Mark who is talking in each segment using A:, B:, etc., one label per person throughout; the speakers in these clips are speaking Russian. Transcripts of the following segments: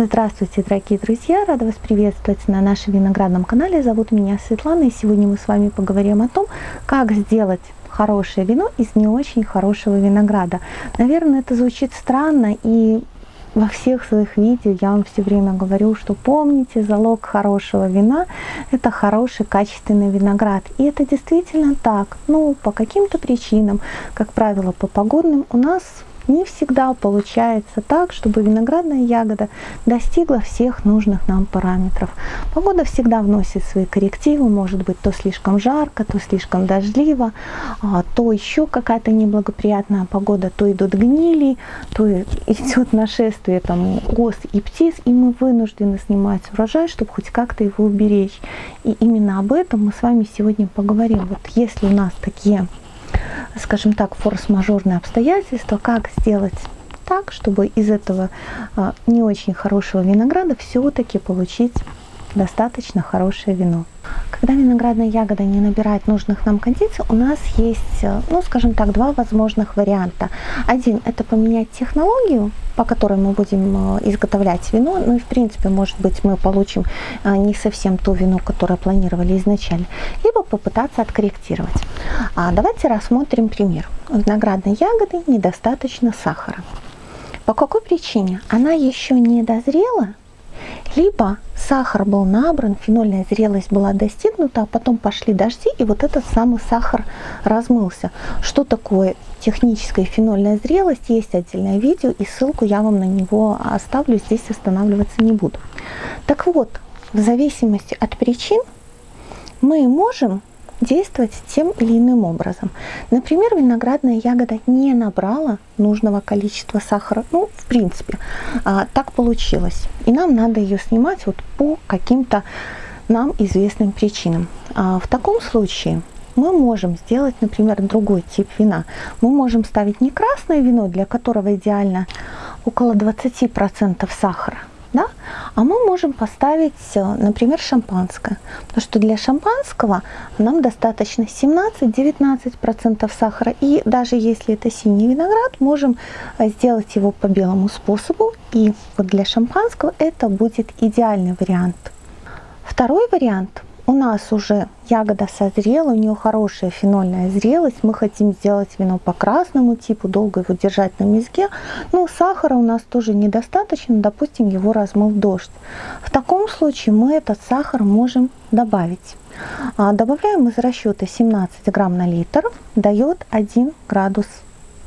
A: Здравствуйте, дорогие друзья! Рада вас приветствовать на нашем виноградном канале. Зовут меня Светлана, и сегодня мы с вами поговорим о том, как сделать хорошее вино из не очень хорошего винограда. Наверное, это звучит странно, и во всех своих видео я вам все время говорю, что помните, залог хорошего вина – это хороший качественный виноград. И это действительно так. Ну, по каким-то причинам, как правило, по погодным, у нас не всегда получается так, чтобы виноградная ягода достигла всех нужных нам параметров. Погода всегда вносит свои коррективы, может быть то слишком жарко, то слишком дождливо, а, то еще какая-то неблагоприятная погода, то идут гнили, то идет нашествие там ос и птиц, и мы вынуждены снимать урожай, чтобы хоть как-то его уберечь. И именно об этом мы с вами сегодня поговорим. Вот если у нас такие скажем так, форс-мажорные обстоятельства, как сделать так, чтобы из этого а, не очень хорошего винограда все-таки получить достаточно хорошее вино. Когда виноградная ягода не набирает нужных нам кондиций, у нас есть, э, ну скажем так, два возможных варианта. Один – это поменять технологию, по которой мы будем э, изготовлять вино. Ну и в принципе, может быть, мы получим не совсем то вино, которое планировали изначально. Либо попытаться откорректировать. А давайте рассмотрим пример. У виноградной ягоды недостаточно сахара. По какой причине? Она еще не дозрела, либо сахар был набран, фенольная зрелость была достигнута, а потом пошли дожди, и вот этот самый сахар размылся. Что такое техническая фенольная зрелость? Есть отдельное видео, и ссылку я вам на него оставлю, здесь останавливаться не буду. Так вот, в зависимости от причин мы можем действовать тем или иным образом. Например, виноградная ягода не набрала нужного количества сахара. Ну, в принципе, а, так получилось. И нам надо ее снимать вот по каким-то нам известным причинам. А, в таком случае мы можем сделать, например, другой тип вина. Мы можем ставить не красное вино, для которого идеально около 20% сахара, да? А мы можем поставить, э, например, шампанское. Потому что для шампанского нам достаточно 17-19% сахара. И даже если это синий виноград, можем э, сделать его по белому способу. И вот для шампанского это будет идеальный вариант. Второй вариант – у нас уже ягода созрела, у нее хорошая фенольная зрелость, мы хотим сделать вино по красному типу, долго его держать на мезге, но сахара у нас тоже недостаточно, допустим, его размыл дождь. В таком случае мы этот сахар можем добавить. А, добавляем из расчета 17 грамм на литр, дает 1 градус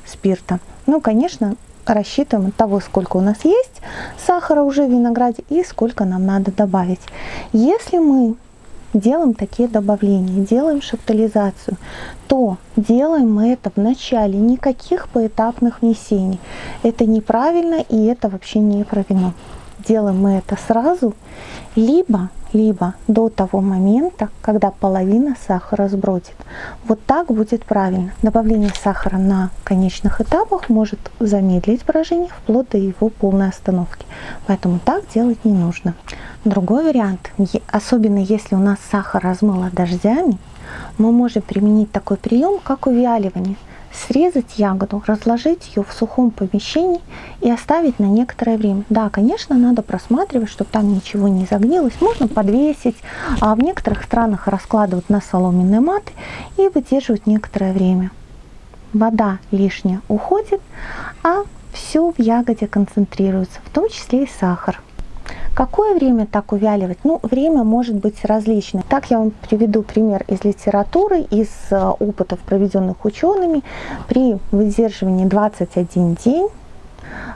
A: спирта. Ну, конечно, рассчитываем от того, сколько у нас есть сахара уже в винограде и сколько нам надо добавить. Если мы делаем такие добавления, делаем шаптализацию, то делаем мы это в начале, никаких поэтапных внесений. Это неправильно и это вообще не про вино. Делаем мы это сразу, либо либо до того момента, когда половина сахара сбродит. Вот так будет правильно. Добавление сахара на конечных этапах может замедлить брожение вплоть до его полной остановки. Поэтому так делать не нужно. Другой вариант, особенно если у нас сахар размыло дождями, мы можем применить такой прием, как увяливание – срезать ягоду, разложить ее в сухом помещении и оставить на некоторое время. Да, конечно, надо просматривать, чтобы там ничего не загнилось. Можно подвесить, а в некоторых странах раскладывают на соломенные маты и выдерживать некоторое время. Вода лишняя уходит, а все в ягоде концентрируется, в том числе и сахар. Какое время так увяливать? Ну, время может быть различное. Так я вам приведу пример из литературы, из э, опытов, проведенных учеными. При выдерживании 21 день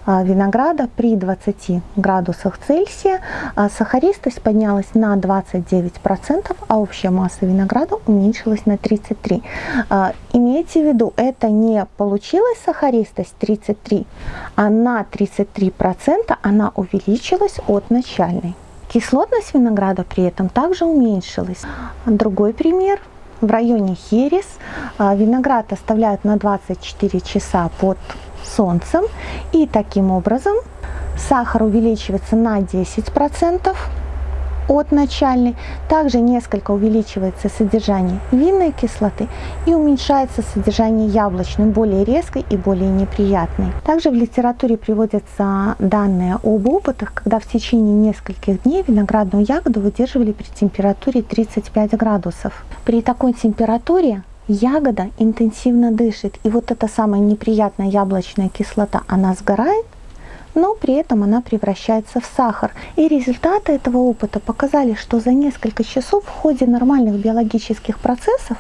A: винограда при 20 градусах Цельсия а, сахаристость поднялась на 29%, а общая масса винограда уменьшилась на 33%. А, имейте в виду, это не получилась сахаристость 33, а на 33% она увеличилась от начальной. Кислотность винограда при этом также уменьшилась. Другой пример. В районе Херес виноград оставляют на 24 часа под солнцем. И таким образом сахар увеличивается на 10%, от начальной. Также несколько увеличивается содержание винной кислоты и уменьшается содержание яблочной, более резкой и более неприятной. Также в литературе приводятся данные об опытах, когда в течение нескольких дней виноградную ягоду выдерживали при температуре 35 градусов. При такой температуре ягода интенсивно дышит, и вот эта самая неприятная яблочная кислота, она сгорает, но при этом она превращается в сахар. И результаты этого опыта показали, что за несколько часов в ходе нормальных биологических процессов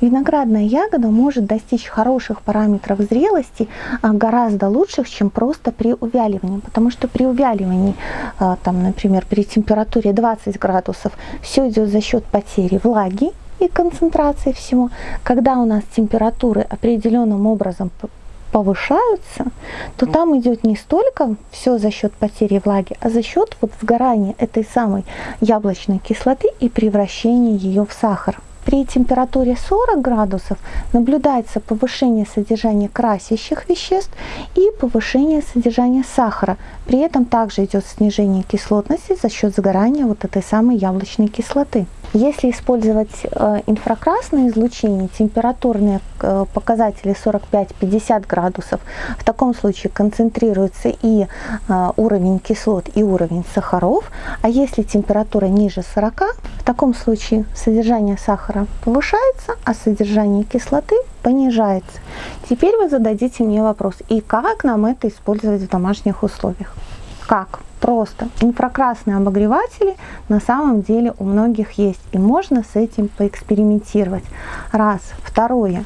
A: виноградная ягода может достичь хороших параметров зрелости а, гораздо лучших, чем просто при увяливании. Потому что при увяливании, а, там, например, при температуре 20 градусов, все идет за счет потери влаги и концентрации всего. Когда у нас температуры определенным образом повышаются, то там идет не столько все за счет потери влаги, а за счет вот сгорания этой самой яблочной кислоты и превращения ее в сахар. При температуре 40 градусов наблюдается повышение содержания красящих веществ и повышение содержания сахара. При этом также идет снижение кислотности за счет сгорания вот этой самой яблочной кислоты. Если использовать э, инфракрасное излучение, температурные э, показатели 45-50 градусов, в таком случае концентрируется и э, уровень кислот, и уровень сахаров. А если температура ниже 40, в таком случае содержание сахара повышается, а содержание кислоты понижается. Теперь вы зададите мне вопрос, и как нам это использовать в домашних условиях? Как? Просто. Инфракрасные обогреватели на самом деле у многих есть. И можно с этим поэкспериментировать. Раз. Второе.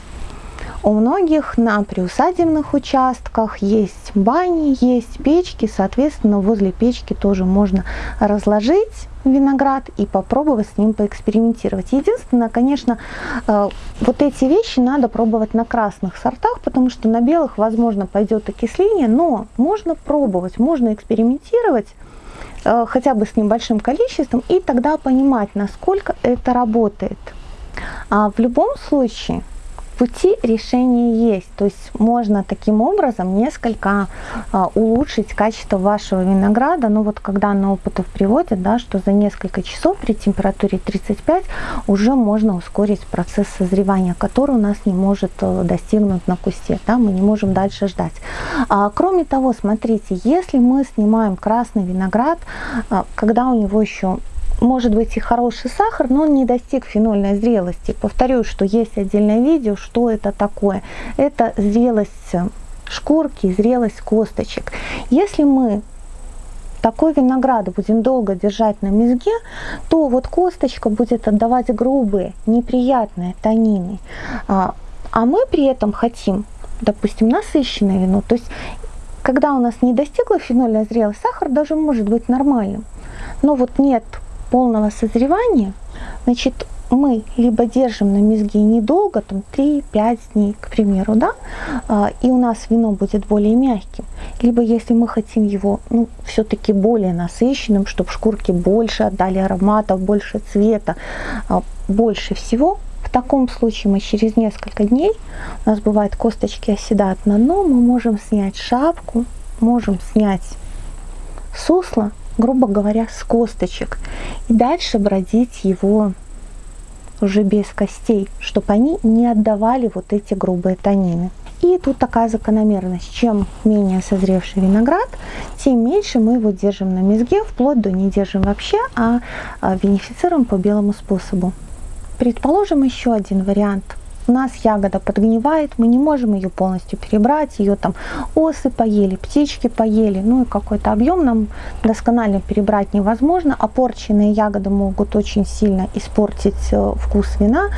A: У многих на приусадебных участках есть бани, есть печки, соответственно, возле печки тоже можно разложить виноград и попробовать с ним поэкспериментировать. Единственное, конечно, э, вот эти вещи надо пробовать на красных сортах, потому что на белых, возможно, пойдет окисление, но можно пробовать, можно экспериментировать э, хотя бы с небольшим количеством и тогда понимать, насколько это работает. А в любом случае, пути решения есть. То есть можно таким образом несколько а, улучшить качество вашего винограда. Но вот когда на опытов приводят, да, что за несколько часов при температуре 35 уже можно ускорить процесс созревания, который у нас не может э, достигнуть на кусте. Да, мы не можем дальше ждать. А, кроме того, смотрите, если мы снимаем красный виноград, а, когда у него еще может быть и хороший сахар, но он не достиг фенольной зрелости. Повторю, что есть отдельное видео, что это такое. Это зрелость шкурки, зрелость косточек. Если мы такой виноград будем долго держать на мезге, то вот косточка будет отдавать грубые, неприятные танины. А, а мы при этом хотим, допустим, насыщенное вино. То есть, когда у нас не достигла фенольная зрелость, сахар даже может быть нормальным. Но вот нет полного созревания, значит, мы либо держим на мезге недолго, там 3-5 дней, к примеру, да, а, и у нас вино будет более мягким, либо если мы хотим его, ну, все-таки более насыщенным, чтобы шкурки больше отдали ароматов, больше цвета, а, больше всего, в таком случае мы через несколько дней, у нас бывает косточки оседают на дно, мы можем снять шапку, можем снять сусло, грубо говоря, с косточек. И дальше бродить его уже без костей, чтобы они не отдавали вот эти грубые танины. И тут такая закономерность. Чем менее созревший виноград, тем меньше мы его держим на мезге, вплоть до не держим вообще, а, а винифицируем по белому способу. Предположим еще один вариант – у нас ягода подгнивает, мы не можем ее полностью перебрать, ее там осы поели, птички поели, ну и какой-то объем нам досконально перебрать невозможно, а порченные ягоды могут очень сильно испортить э, вкус вина.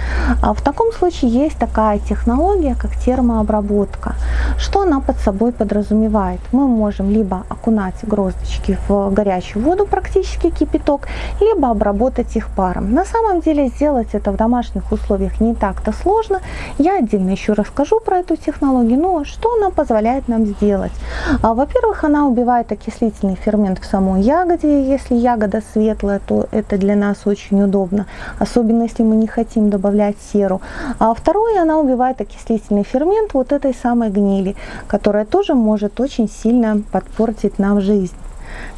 A: А в таком случае есть такая технология, как термообработка. Что она под собой подразумевает? Мы можем либо окунать гроздочки в горячую воду, практически кипяток, либо обработать их паром. На самом деле сделать это в домашних условиях не так-то сложно. Я отдельно еще расскажу про эту технологию, но что она позволяет нам сделать? А, Во-первых, она убивает окислительный фермент в самой ягоде. Если ягода светлая, то это для нас очень удобно, особенно если мы не хотим добавлять серу. А второе, она убивает окислительный фермент вот этой самой гнили, которая тоже может очень сильно подпортить нам жизнь.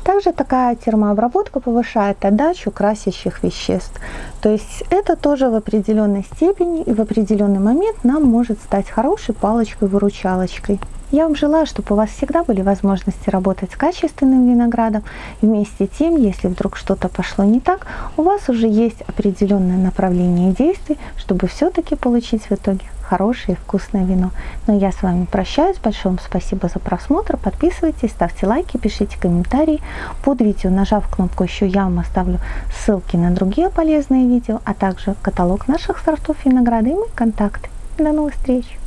A: Также такая термообработка повышает отдачу красящих веществ. То есть это тоже в определенной степени и в определенный момент нам может стать хорошей палочкой-выручалочкой. Я вам желаю, чтобы у вас всегда были возможности работать с качественным виноградом. Вместе тем, если вдруг что-то пошло не так, у вас уже есть определенное направление действий, чтобы все-таки получить в итоге хорошее и вкусное вино. Но я с вами прощаюсь. Большое вам спасибо за просмотр. Подписывайтесь, ставьте лайки, пишите комментарии. Под видео, нажав кнопку «Еще», я вам оставлю ссылки на другие полезные видео, а также каталог наших сортов винограда и мои контакты. До новых встреч!